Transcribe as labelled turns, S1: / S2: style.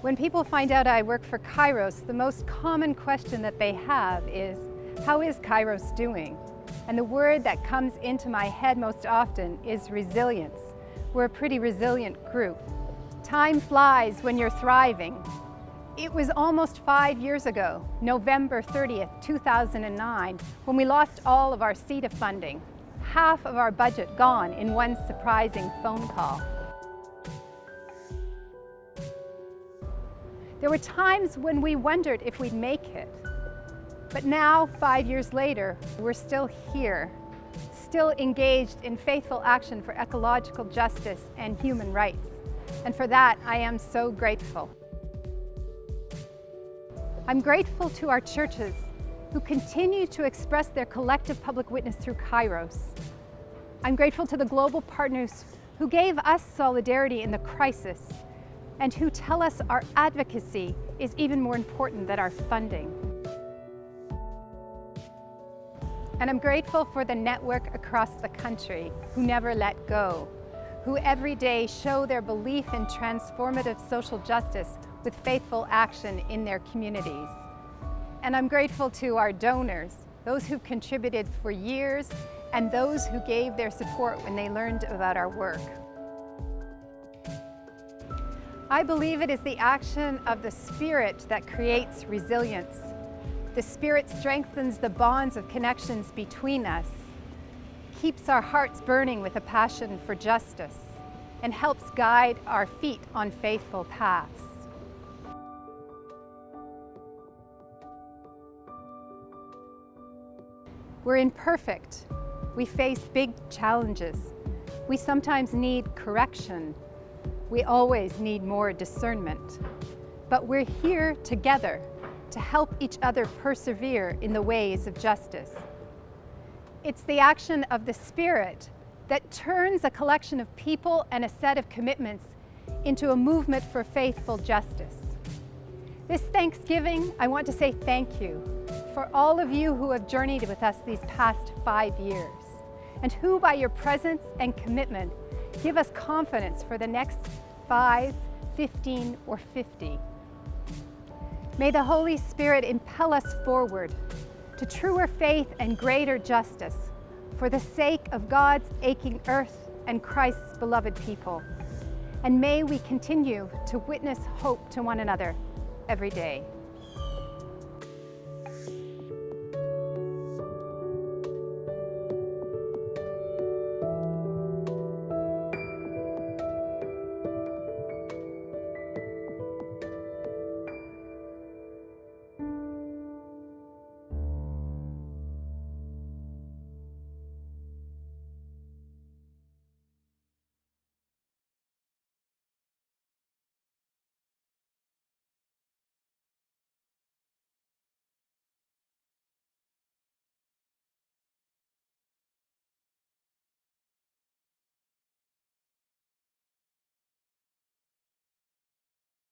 S1: When people find out I work for Kairos, the most common question that they have is, how is Kairos doing? And the word that comes into my head most often is resilience. We're a pretty resilient group. Time flies when you're thriving. It was almost five years ago, November 30th, 2009, when we lost all of our CIDA funding. Half of our budget gone in one surprising phone call. There were times when we wondered if we'd make it. But now, five years later, we're still here, still engaged in faithful action for ecological justice and human rights. And for that, I am so grateful. I'm grateful to our churches who continue to express their collective public witness through Kairos. I'm grateful to the global partners who gave us solidarity in the crisis and who tell us our advocacy is even more important than our funding. And I'm grateful for the network across the country who never let go, who every day show their belief in transformative social justice with faithful action in their communities. And I'm grateful to our donors, those who've contributed for years and those who gave their support when they learned about our work. I believe it is the action of the Spirit that creates resilience. The Spirit strengthens the bonds of connections between us, keeps our hearts burning with a passion for justice, and helps guide our feet on faithful paths. We're imperfect. We face big challenges. We sometimes need correction we always need more discernment. But we're here together to help each other persevere in the ways of justice. It's the action of the Spirit that turns a collection of people and a set of commitments into a movement for faithful justice. This Thanksgiving, I want to say thank you for all of you who have journeyed with us these past five years and who by your presence and commitment Give us confidence for the next 5, 15, or 50. May the Holy Spirit impel us forward to truer faith and greater justice for the sake of God's aching earth and Christ's beloved people. And may we continue to witness hope to one another every day.